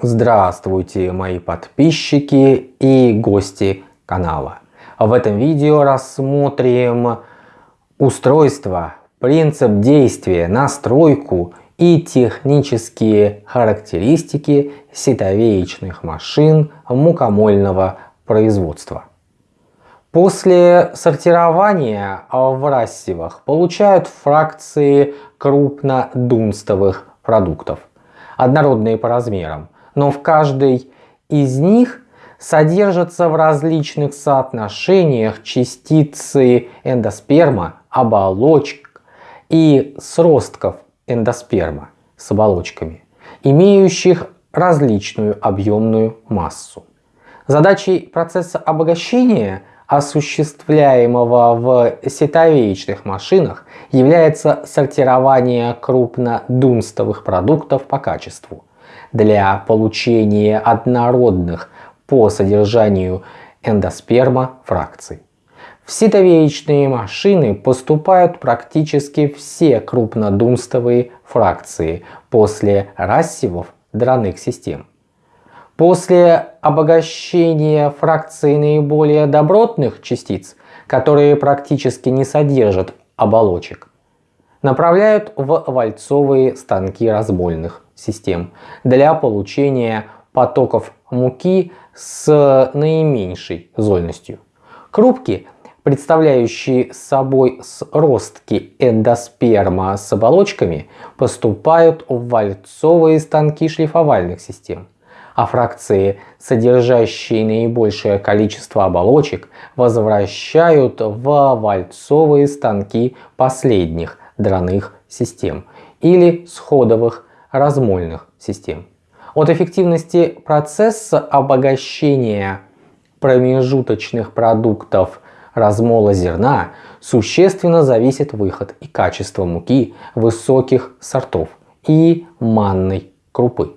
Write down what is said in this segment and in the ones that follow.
Здравствуйте, мои подписчики и гости канала. В этом видео рассмотрим устройство, принцип действия, настройку и технические характеристики ситовеечных машин мукомольного производства. После сортирования в рассевах получают фракции крупнодунстовых продуктов, однородные по размерам, но в каждой из них содержатся в различных соотношениях частицы эндосперма, оболочек и сростков эндосперма с оболочками, имеющих различную объемную массу. Задачей процесса обогащения, осуществляемого в сетовеечных машинах, является сортирование крупнодунстовых продуктов по качеству для получения однородных по содержанию эндосперма фракций. В ситовеечные машины поступают практически все крупнодунстовые фракции после рассевов драных систем. После обогащения фракций наиболее добротных частиц, которые практически не содержат оболочек, направляют в вальцовые станки разбольных систем для получения потоков муки с наименьшей зольностью. Крупки, представляющие собой сростки эндосперма с оболочками, поступают в вальцовые станки шлифовальных систем, а фракции, содержащие наибольшее количество оболочек, возвращают в вальцовые станки последних драных систем или сходовых размольных систем. От эффективности процесса обогащения промежуточных продуктов размола зерна существенно зависит выход и качество муки высоких сортов и манной крупы.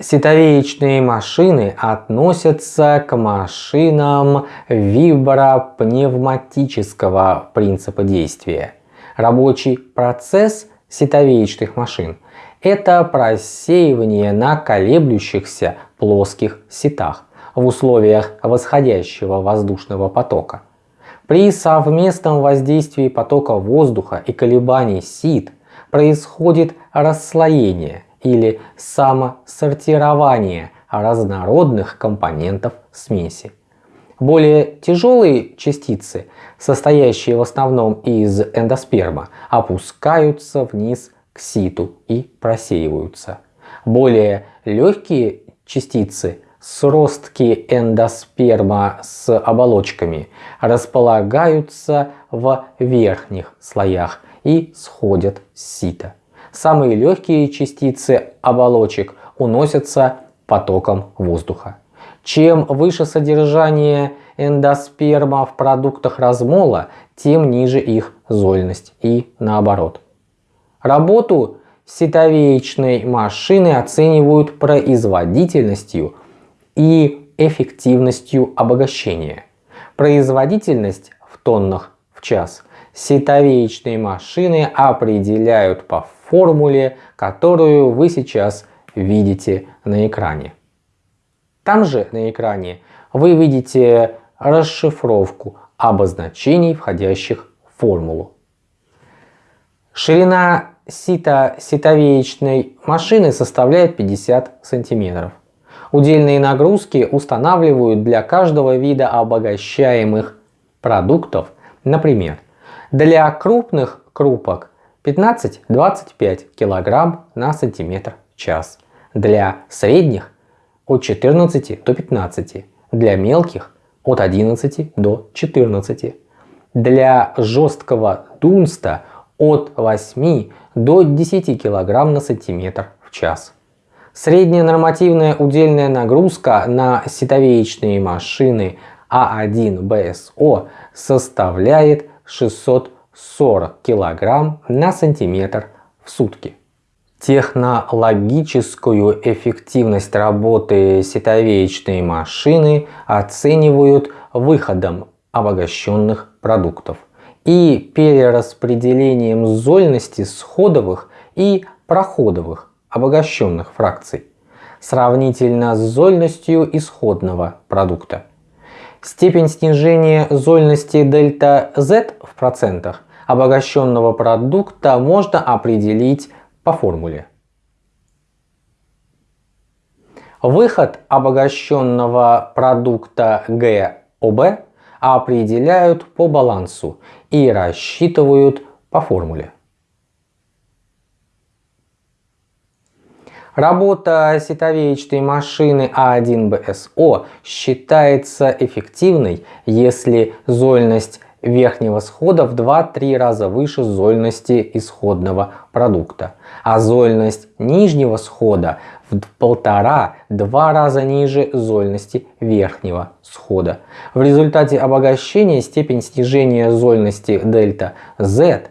Ситовеечные машины относятся к машинам вибропневматического принципа действия. Рабочий процесс ситовеечных машин это просеивание на колеблющихся плоских ситах в условиях восходящего воздушного потока. При совместном воздействии потока воздуха и колебаний сит происходит расслоение или самосортирование разнородных компонентов смеси. Более тяжелые частицы, состоящие в основном из эндосперма, опускаются вниз к ситу и просеиваются. Более легкие частицы, сростки эндосперма с оболочками, располагаются в верхних слоях и сходят с сита. Самые легкие частицы оболочек уносятся потоком воздуха. Чем выше содержание эндосперма в продуктах размола, тем ниже их зольность и наоборот. Работу ситовеечной машины оценивают производительностью и эффективностью обогащения. Производительность в тоннах в час ситовеечные машины определяют по формуле, которую вы сейчас видите на экране. Там же на экране вы видите расшифровку обозначений, входящих в формулу. Ширина сито ситовеечной машины составляет 50 сантиметров. Удельные нагрузки устанавливают для каждого вида обогащаемых продуктов. Например, для крупных крупок 15-25 кг на сантиметр час. Для средних от 14 до 15. Для мелких от 11 до 14. Для жесткого дунста от 8 до 10 кг на сантиметр в час. Средняя нормативная удельная нагрузка на ситовеечные машины А1 БСО составляет 640 кг на сантиметр в сутки. Технологическую эффективность работы ситовеечной машины оценивают выходом обогащенных продуктов и перераспределением зольности сходовых и проходовых обогащенных фракций. сравнительно с зольностью исходного продукта. Степень снижения зольности дельта Z в процентах обогащенного продукта можно определить по формуле. Выход обогащенного продукта ГОБ определяют по балансу и рассчитывают по формуле. Работа ситовеечной машины А1БСО считается эффективной, если зольность верхнего схода в 2-3 раза выше зольности исходного продукта, а зольность нижнего схода в полтора-два раза ниже зольности верхнего схода. В результате обогащения степень снижения зольности дельта Z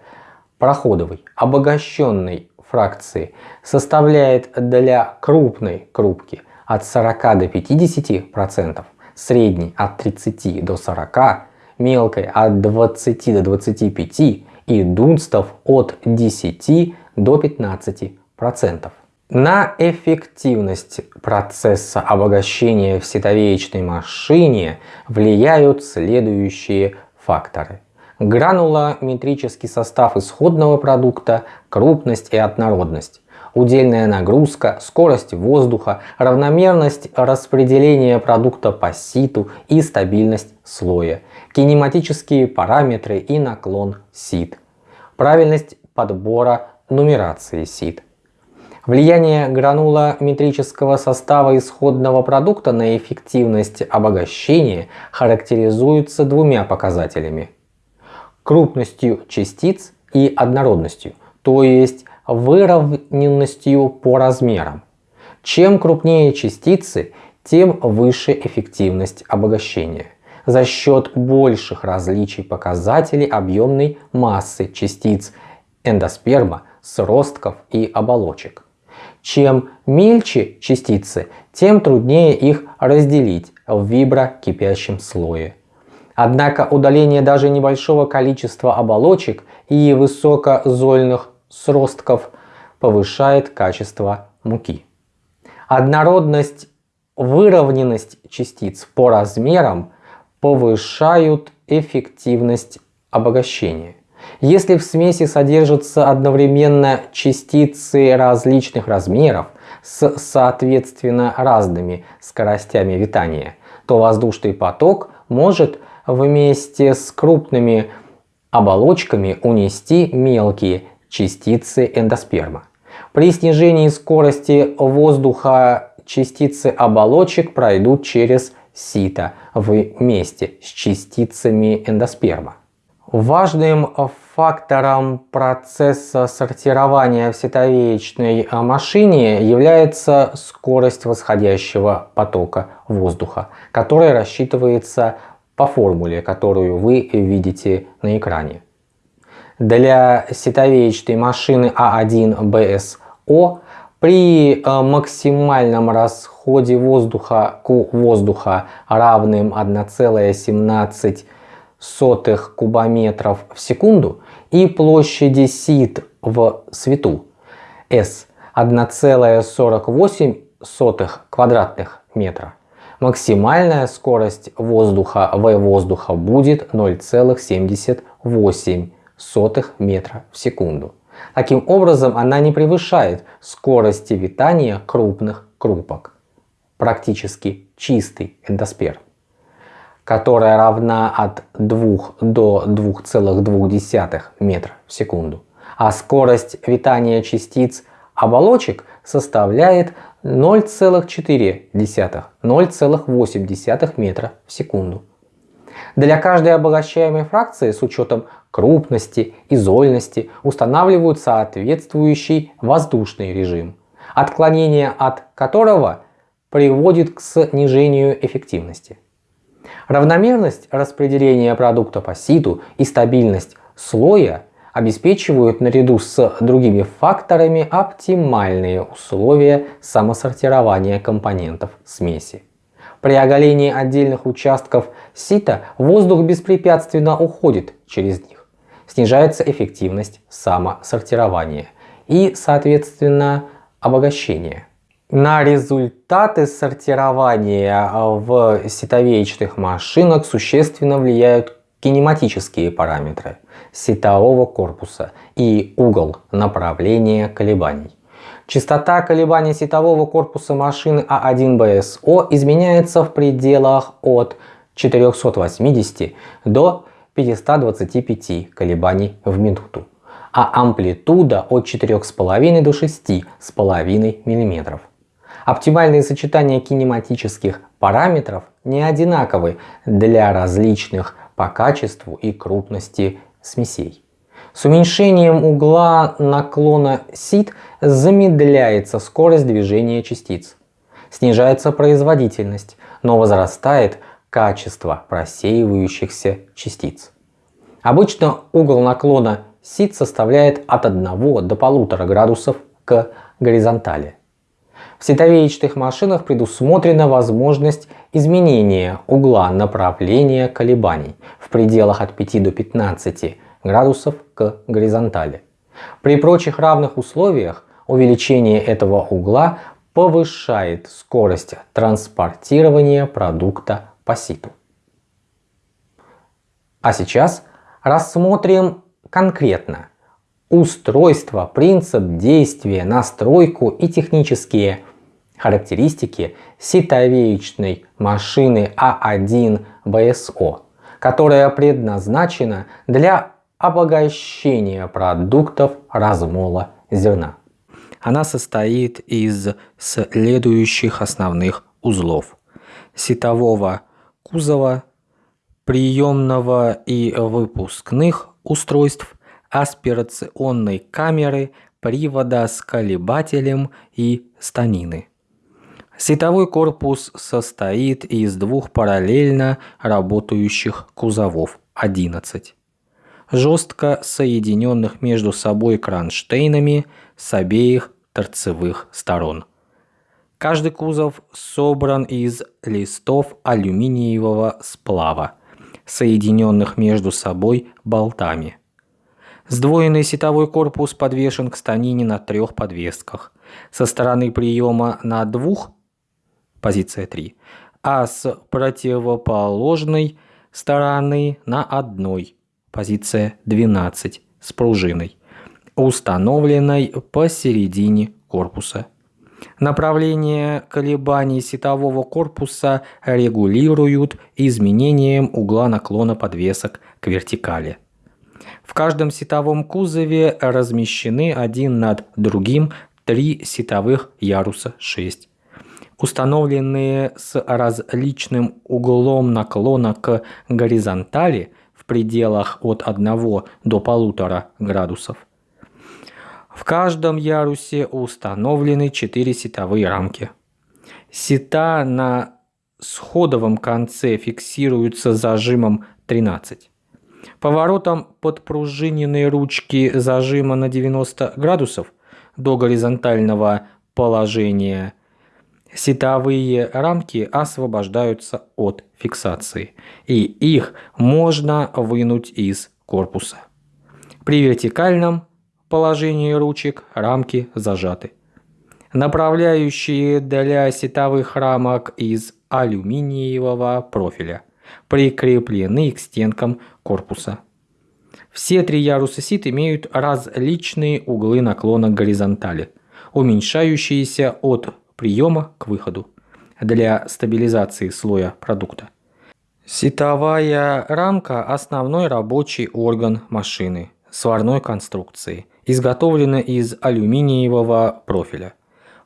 проходовой обогащенной фракции составляет для крупной крупки от 40 до 50%, средней от 30 до 40%, мелкой от 20 до 25% и дунстов от 10 до 15%. На эффективность процесса обогащения в ситовеечной машине влияют следующие факторы. Гранулометрический состав исходного продукта, крупность и однородность удельная нагрузка, скорость воздуха, равномерность распределения продукта по ситу и стабильность слоя, кинематические параметры и наклон сит, правильность подбора нумерации сит. Влияние гранулометрического состава исходного продукта на эффективность обогащения характеризуется двумя показателями. Крупностью частиц и однородностью, то есть выровненностью по размерам. Чем крупнее частицы, тем выше эффективность обогащения за счет больших различий показателей объемной массы частиц эндосперма, сростков и оболочек. Чем мельче частицы, тем труднее их разделить в виброкипящем слое. Однако удаление даже небольшого количества оболочек и высокозольных сростков повышает качество муки. Однородность, выровненность частиц по размерам повышают эффективность обогащения. Если в смеси содержатся одновременно частицы различных размеров с соответственно разными скоростями витания, то воздушный поток может вместе с крупными оболочками унести мелкие частицы эндосперма. При снижении скорости воздуха частицы оболочек пройдут через сито вместе с частицами эндосперма. Важным фактором процесса сортирования в ситовеечной машине является скорость восходящего потока воздуха, которая рассчитывается по формуле, которую вы видите на экране. Для ситовеечной машины А1БСО при э, максимальном расходе воздуха к воздуха равным 1,17 кубометров в секунду и площади сит в свету S 1,48 квадратных метра. Максимальная скорость воздуха в воздуха будет 0,78 сотых метра в секунду. Таким образом, она не превышает скорости витания крупных крупок. Практически чистый эндосперм которая равна от 2 до 2,2 метра в секунду. А скорость витания частиц оболочек составляет 0,4-0,8 метра в секунду. Для каждой обогащаемой фракции с учетом крупности и зольности устанавливают соответствующий воздушный режим, отклонение от которого приводит к снижению эффективности. Равномерность распределения продукта по ситу и стабильность слоя обеспечивают наряду с другими факторами оптимальные условия самосортирования компонентов смеси. При оголении отдельных участков сита воздух беспрепятственно уходит через них. Снижается эффективность самосортирования и, соответственно, обогащения. На результаты сортирования в сетовеечных машинах существенно влияют кинематические параметры сетового корпуса и угол направления колебаний. Частота колебаний сетового корпуса машины А1БСО изменяется в пределах от 480 до 525 колебаний в минуту, а амплитуда от 4,5 до 6,5 мм. Оптимальные сочетания кинематических параметров не одинаковы для различных по качеству и крупности смесей. С уменьшением угла наклона сит замедляется скорость движения частиц, снижается производительность, но возрастает качество просеивающихся частиц. Обычно угол наклона сит составляет от 1 до 1,5 градусов к горизонтали. В световеечных машинах предусмотрена возможность изменения угла направления колебаний в пределах от 5 до 15 градусов к горизонтали. При прочих равных условиях увеличение этого угла повышает скорость транспортирования продукта по ситу. А сейчас рассмотрим конкретно устройство, принцип действия, настройку и технические характеристики ситовеечной машины А1 БСО, которая предназначена для обогащения продуктов размола зерна. Она состоит из следующих основных узлов. Сетового кузова, приемного и выпускных устройств, аспирационной камеры, привода с колебателем и станины. Сетовой корпус состоит из двух параллельно работающих кузовов 11, жестко соединенных между собой кронштейнами с обеих торцевых сторон. Каждый кузов собран из листов алюминиевого сплава, соединенных между собой болтами. Сдвоенный сетовой корпус подвешен к станине на трех подвесках. Со стороны приема на двух позиция 3, а с противоположной стороны на одной, позиция 12, с пружиной, установленной посередине корпуса. Направление колебаний сетового корпуса регулируют изменением угла наклона подвесок к вертикали. В каждом сетовом кузове размещены один над другим три сетовых яруса 6 установленные с различным углом наклона к горизонтали в пределах от 1 до 1,5 градусов. В каждом ярусе установлены 4 сетовые рамки. Сета на сходовом конце фиксируются зажимом 13. Поворотом подпружиненной ручки зажима на 90 градусов до горизонтального положения сетовые рамки освобождаются от фиксации, и их можно вынуть из корпуса. При вертикальном положении ручек рамки зажаты. Направляющие для сетовых рамок из алюминиевого профиля прикреплены к стенкам корпуса. Все три яруса сит имеют различные углы наклона к горизонтали, уменьшающиеся от приема к выходу для стабилизации слоя продукта. Сетовая рамка – основной рабочий орган машины сварной конструкции, изготовлена из алюминиевого профиля.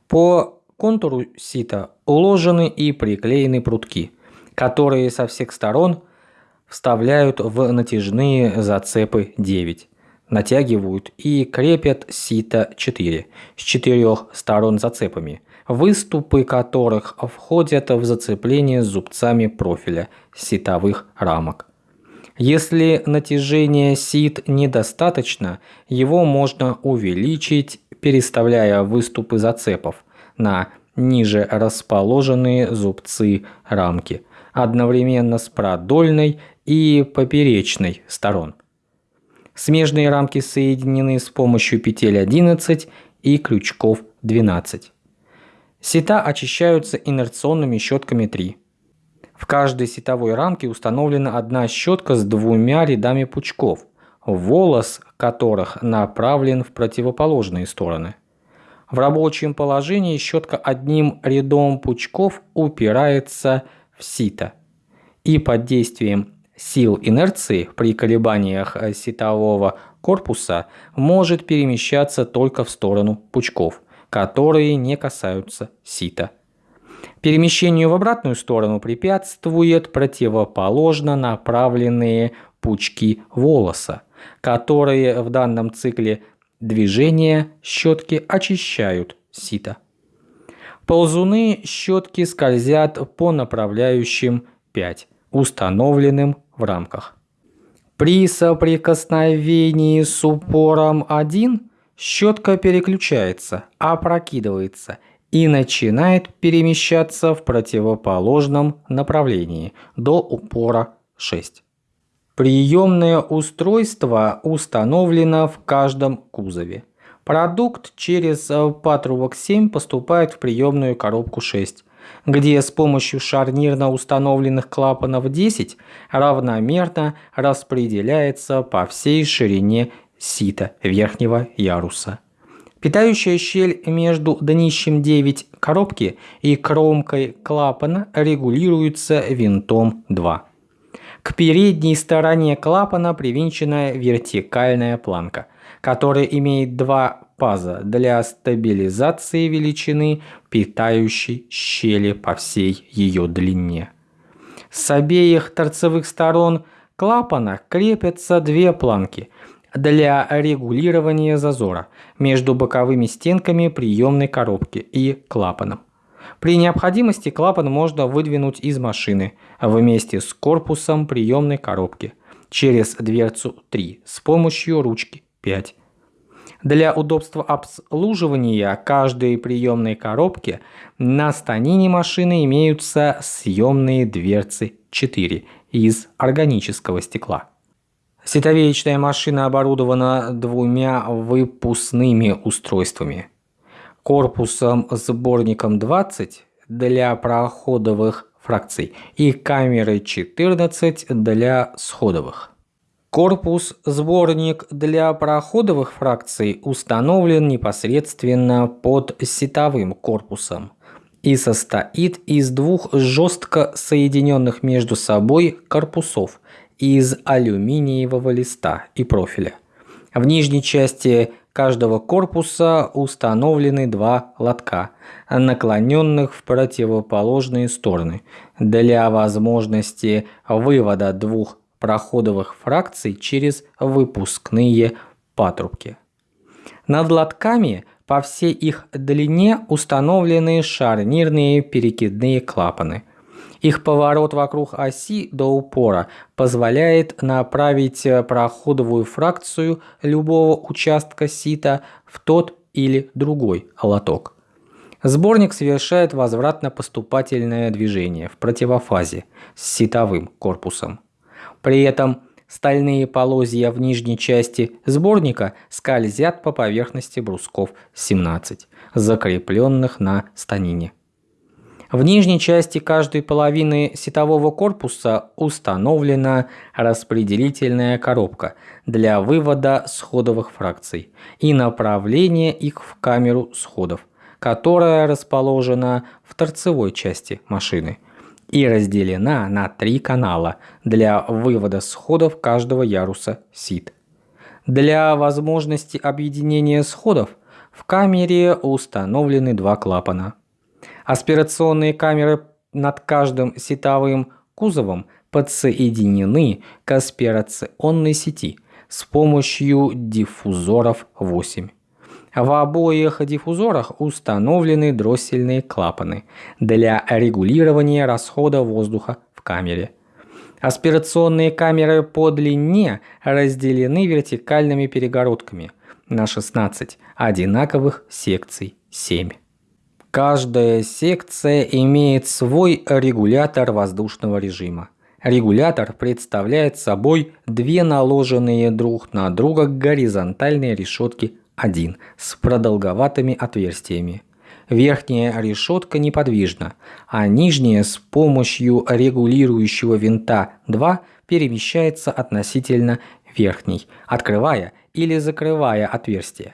По контуру сита уложены и приклеены прутки, которые со всех сторон вставляют в натяжные зацепы 9, натягивают и крепят сито 4 с четырех сторон зацепами, выступы которых входят в зацепление зубцами профиля ситовых рамок. Если натяжение сит недостаточно, его можно увеличить, переставляя выступы зацепов на ниже расположенные зубцы рамки, одновременно с продольной и поперечной сторон. Смежные рамки соединены с помощью петель 11 и крючков 12. Сита очищаются инерционными щетками 3. В каждой сетовой рамке установлена одна щетка с двумя рядами пучков, волос которых направлен в противоположные стороны. В рабочем положении щетка одним рядом пучков упирается в сито и под действием сил инерции при колебаниях сетового корпуса может перемещаться только в сторону пучков, которые не касаются сита. Перемещению в обратную сторону препятствует противоположно направленные пучки волоса, которые в данном цикле движения щетки очищают сито. Ползуны щетки скользят по направляющим 5, установленным в рамках. При соприкосновении с упором 1 щетка переключается, опрокидывается и начинает перемещаться в противоположном направлении до упора 6. Приемное устройство установлено в каждом кузове. Продукт через патрубок 7 поступает в приемную коробку 6, где с помощью шарнирно установленных клапанов 10 равномерно распределяется по всей ширине сита верхнего яруса. Питающая щель между днищем 9 коробки и кромкой клапана регулируется винтом 2. К передней стороне клапана привинчена вертикальная планка, которая имеет два паза для стабилизации величины питающей щели по всей ее длине. С обеих торцевых сторон клапана крепятся две планки – для регулирования зазора между боковыми стенками приемной коробки и клапаном. При необходимости клапан можно выдвинуть из машины вместе с корпусом приемной коробки через дверцу 3 с помощью ручки 5. Для удобства обслуживания каждой приемной коробки на станине машины имеются съемные дверцы 4 из органического стекла. Ситовеечная машина оборудована двумя выпускными устройствами. Корпусом-сборником 20 для проходовых фракций и камерой 14 для сходовых. Корпус-сборник для проходовых фракций установлен непосредственно под сетовым корпусом и состоит из двух жестко соединенных между собой корпусов – из алюминиевого листа и профиля. В нижней части каждого корпуса установлены два лотка, наклоненных в противоположные стороны, для возможности вывода двух проходовых фракций через выпускные патрубки. Над лотками по всей их длине установлены шарнирные перекидные клапаны – их поворот вокруг оси до упора позволяет направить проходовую фракцию любого участка сита в тот или другой лоток. Сборник совершает возвратно-поступательное движение в противофазе с ситовым корпусом. При этом стальные полозья в нижней части сборника скользят по поверхности брусков 17, закрепленных на станине. В нижней части каждой половины сетового корпуса установлена распределительная коробка для вывода сходовых фракций и направления их в камеру сходов, которая расположена в торцевой части машины и разделена на три канала для вывода сходов каждого яруса сит. Для возможности объединения сходов в камере установлены два клапана – Аспирационные камеры над каждым сетовым кузовом подсоединены к аспирационной сети с помощью диффузоров 8. В обоих диффузорах установлены дроссельные клапаны для регулирования расхода воздуха в камере. Аспирационные камеры по длине разделены вертикальными перегородками на 16 одинаковых секций 7. Каждая секция имеет свой регулятор воздушного режима. Регулятор представляет собой две наложенные друг на друга горизонтальные решетки 1 с продолговатыми отверстиями. верхняя решетка неподвижна, а нижняя с помощью регулирующего винта 2 перемещается относительно верхней, открывая или закрывая отверстие.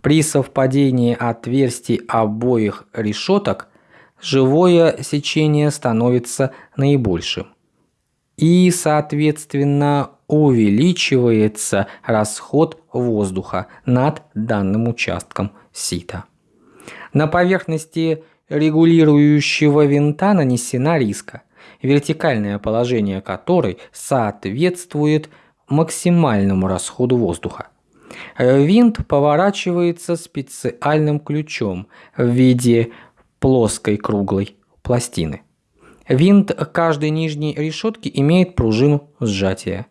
При совпадении отверстий обоих решеток живое сечение становится наибольшим. И, соответственно, увеличивается расход воздуха над данным участком сита. На поверхности регулирующего винта нанесена риска, вертикальное положение которой соответствует максимальному расходу воздуха. Винт поворачивается специальным ключом в виде плоской круглой пластины. Винт каждой нижней решетки имеет пружину сжатия.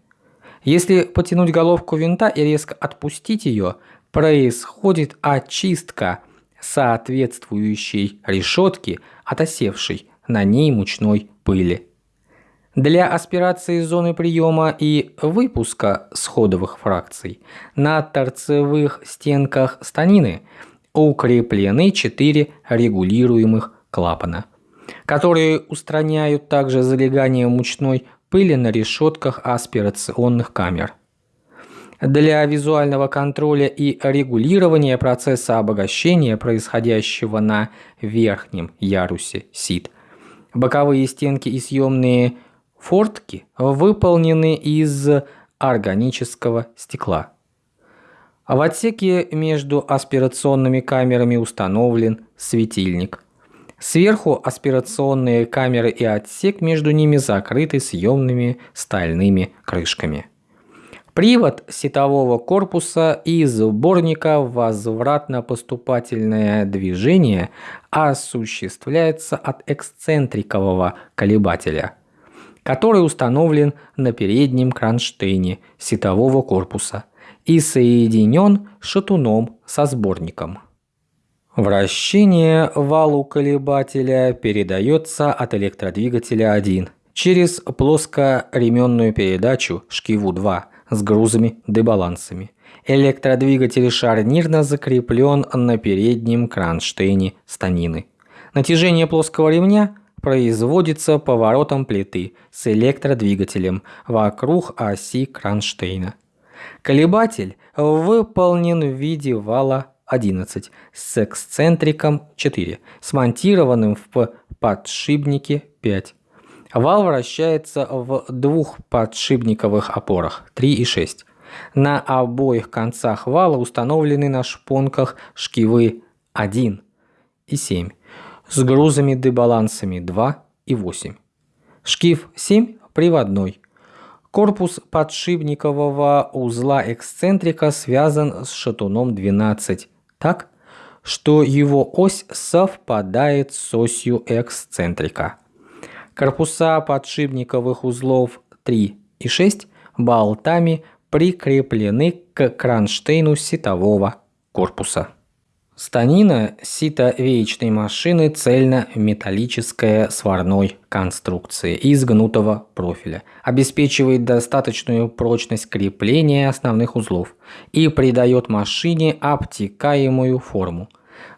Если потянуть головку винта и резко отпустить ее, происходит очистка соответствующей решетки от осевшей на ней мучной пыли. Для аспирации зоны приема и выпуска сходовых фракций на торцевых стенках станины укреплены четыре регулируемых клапана, которые устраняют также залегание мучной пыли на решетках аспирационных камер. Для визуального контроля и регулирования процесса обогащения, происходящего на верхнем ярусе СИД, боковые стенки и съемные Фортки выполнены из органического стекла. В отсеке между аспирационными камерами установлен светильник. Сверху аспирационные камеры и отсек между ними закрыты съемными стальными крышками. Привод сетового корпуса и сборника возвратно-поступательное движение осуществляется от эксцентрикового колебателя – который установлен на переднем кронштейне сетового корпуса и соединен шатуном со сборником. Вращение валу колебателя передается от электродвигателя 1 через плоскоременную передачу шкиву 2 с грузами-дебалансами. Электродвигатель шарнирно закреплен на переднем кронштейне станины. Натяжение плоского ремня производится поворотом плиты с электродвигателем вокруг оси кронштейна. Колебатель выполнен в виде вала 11 с эксцентриком 4, смонтированным в подшипнике 5. Вал вращается в двух подшипниковых опорах 3 и 6. На обоих концах вала установлены на шпонках шкивы 1 и 7 с грузами-дебалансами 2 и 8. Шкив 7 приводной. Корпус подшипникового узла эксцентрика связан с шатуном 12 так, что его ось совпадает с осью эксцентрика. Корпуса подшипниковых узлов 3 и 6 болтами прикреплены к кронштейну сетового корпуса. Станина сито-веечной машины цельно-металлическая сварной конструкции из гнутого профиля, обеспечивает достаточную прочность крепления основных узлов и придает машине обтекаемую форму.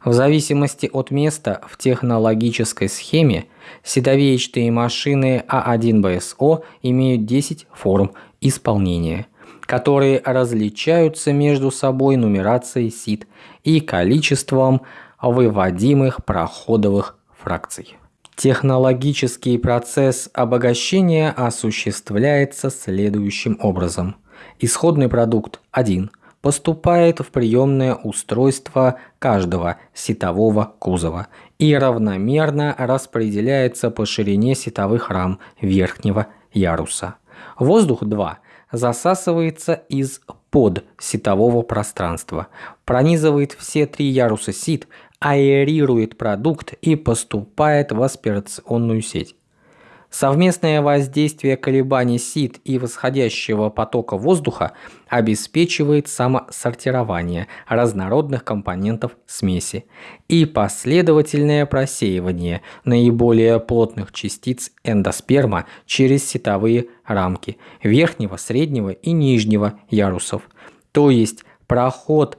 В зависимости от места в технологической схеме ситовеечные машины А1БСО имеют 10 форм исполнения – которые различаются между собой нумерацией сит и количеством выводимых проходовых фракций. Технологический процесс обогащения осуществляется следующим образом. Исходный продукт 1 поступает в приемное устройство каждого сетового кузова и равномерно распределяется по ширине сетовых рам верхнего яруса. Воздух 2 засасывается из под ситового пространства, пронизывает все три яруса сит, аэрирует продукт и поступает в аспирационную сеть. Совместное воздействие колебаний сит и восходящего потока воздуха обеспечивает самосортирование разнородных компонентов смеси и последовательное просеивание наиболее плотных частиц эндосперма через ситовые рамки верхнего, среднего и нижнего ярусов, то есть проход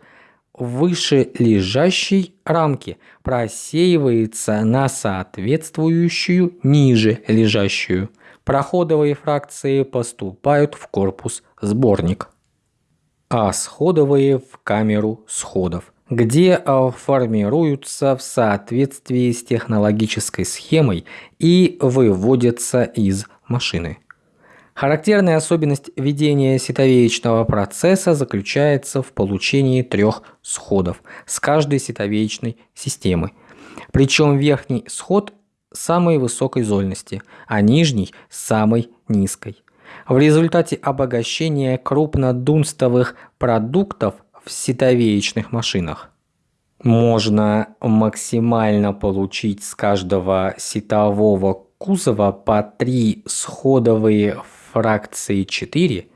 выше лежащей рамки просеивается на соответствующую ниже лежащую. Проходовые фракции поступают в корпус сборник, а сходовые в камеру сходов где э, формируются в соответствии с технологической схемой и выводятся из машины. Характерная особенность ведения ситовеечного процесса заключается в получении трех сходов с каждой ситовеечной системы. Причем верхний сход самой высокой зольности, а нижний – самой низкой. В результате обогащения крупнодунстовых продуктов в ситовеечных машинах можно максимально получить с каждого ситового кузова по 3 сходовые фракции 4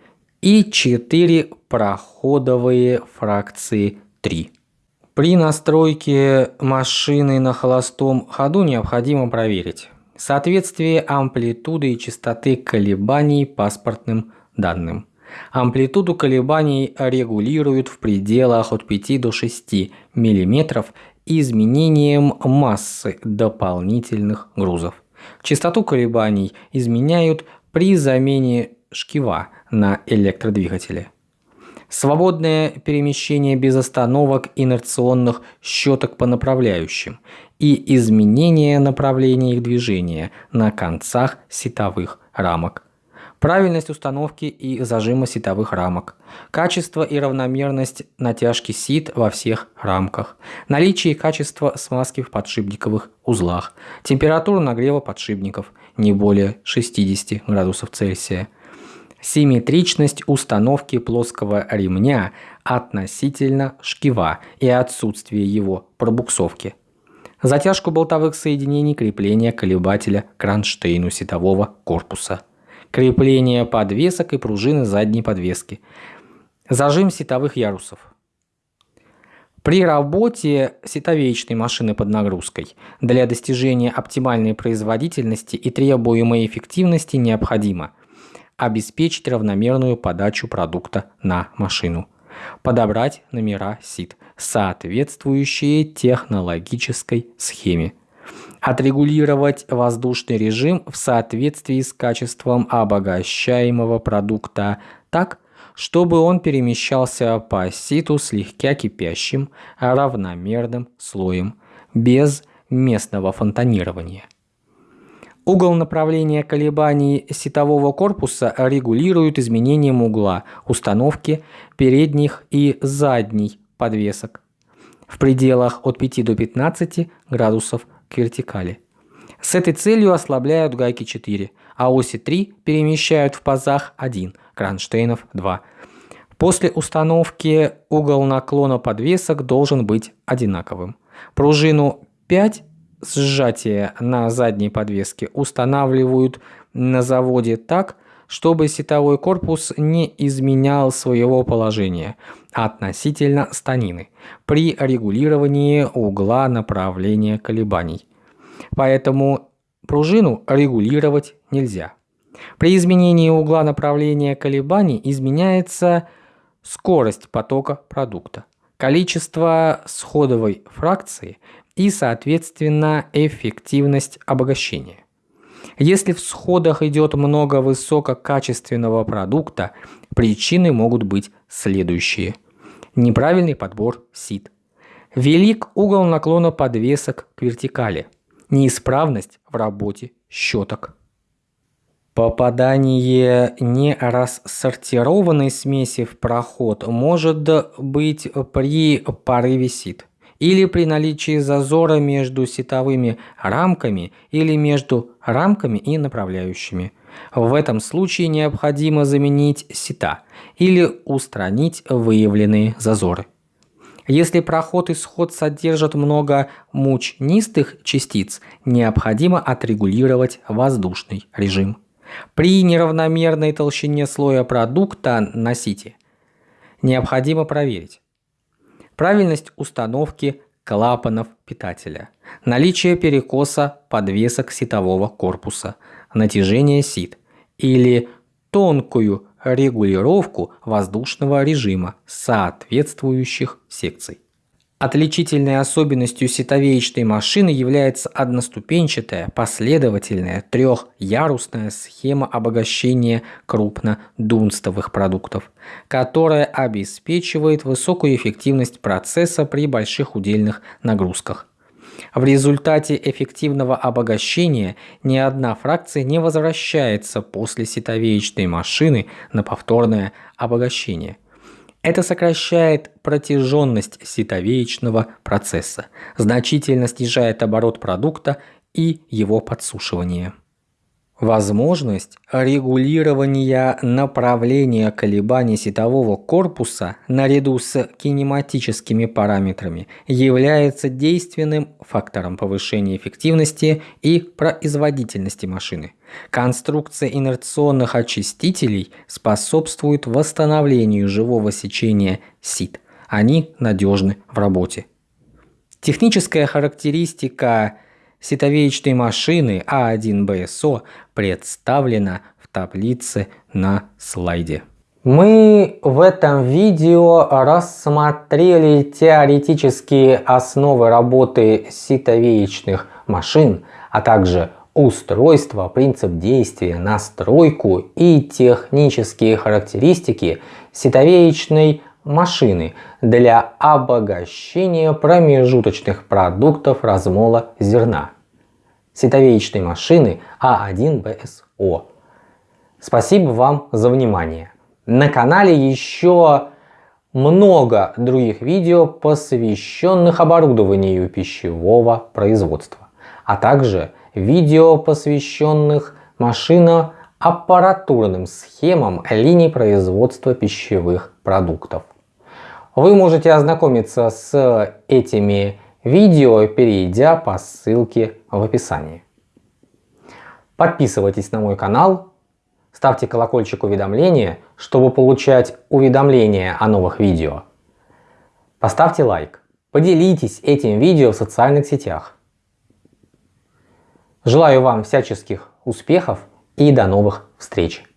и 4 проходовые фракции 3. При настройке машины на холостом ходу необходимо проверить соответствие амплитуды и частоты колебаний паспортным данным. Амплитуду колебаний регулируют в пределах от 5 до 6 мм изменением массы дополнительных грузов. Частоту колебаний изменяют при замене шкива на электродвигателе. Свободное перемещение без остановок инерционных щеток по направляющим и изменение направления их движения на концах сетовых рамок. Правильность установки и зажима сетовых рамок. Качество и равномерность натяжки сит во всех рамках. Наличие и качество смазки в подшипниковых узлах. Температура нагрева подшипников не более 60 градусов Цельсия. Симметричность установки плоского ремня относительно шкива и отсутствие его пробуксовки. Затяжку болтовых соединений крепления колебателя кронштейну сетового корпуса. Крепление подвесок и пружины задней подвески. Зажим сетовых ярусов. При работе сетовеечной машины под нагрузкой для достижения оптимальной производительности и требуемой эффективности необходимо обеспечить равномерную подачу продукта на машину, подобрать номера сит, соответствующие технологической схеме, отрегулировать воздушный режим в соответствии с качеством обогащаемого продукта так, чтобы он перемещался по ситу слегка кипящим равномерным слоем, без местного фонтанирования. Угол направления колебаний ситового корпуса регулирует изменением угла установки передних и задней подвесок в пределах от 5 до 15 градусов к вертикали. С этой целью ослабляют гайки 4, а оси 3 перемещают в пазах 1, кронштейнов 2. После установки угол наклона подвесок должен быть одинаковым. Пружину 5 сжатия на задней подвеске устанавливают на заводе так, чтобы сетовой корпус не изменял своего положения относительно станины при регулировании угла направления колебаний. Поэтому пружину регулировать нельзя. При изменении угла направления колебаний изменяется скорость потока продукта, количество сходовой фракции и, соответственно, эффективность обогащения. Если в сходах идет много высококачественного продукта, причины могут быть следующие. Неправильный подбор сит. Велик угол наклона подвесок к вертикали. Неисправность в работе щеток. Попадание нерассортированной смеси в проход может быть при порыве сит или при наличии зазора между сетовыми рамками или между рамками и направляющими. В этом случае необходимо заменить сета или устранить выявленные зазоры. Если проход и сход содержат много мучнистых частиц, необходимо отрегулировать воздушный режим. При неравномерной толщине слоя продукта на сите необходимо проверить, правильность установки клапанов питателя, наличие перекоса подвесок ситового корпуса, натяжение сит или тонкую регулировку воздушного режима соответствующих секций. Отличительной особенностью ситовеечной машины является одноступенчатая, последовательная, трехярусная схема обогащения крупнодунстовых продуктов, которая обеспечивает высокую эффективность процесса при больших удельных нагрузках. В результате эффективного обогащения ни одна фракция не возвращается после ситовеечной машины на повторное обогащение – это сокращает протяженность ситовеечного процесса, значительно снижает оборот продукта и его подсушивание. Возможность регулирования направления колебаний сетового корпуса наряду с кинематическими параметрами является действенным фактором повышения эффективности и производительности машины. Конструкция инерционных очистителей способствует восстановлению живого сечения сит. Они надежны в работе. Техническая характеристика ситовеечной машины А1БСО представлена в таблице на слайде. Мы в этом видео рассмотрели теоретические основы работы ситовеечных машин, а также устройство, принцип действия, настройку и технические характеристики ситовеечной машины для обогащения промежуточных продуктов размола зерна. Ситовеечной машины А1БСО. Спасибо вам за внимание. На канале еще много других видео, посвященных оборудованию пищевого производства, а также видео, посвященных машино-аппаратурным схемам линий производства пищевых продуктов. Вы можете ознакомиться с этими видео, перейдя по ссылке в описании. Подписывайтесь на мой канал, ставьте колокольчик уведомления, чтобы получать уведомления о новых видео. Поставьте лайк, поделитесь этим видео в социальных сетях. Желаю вам всяческих успехов и до новых встреч!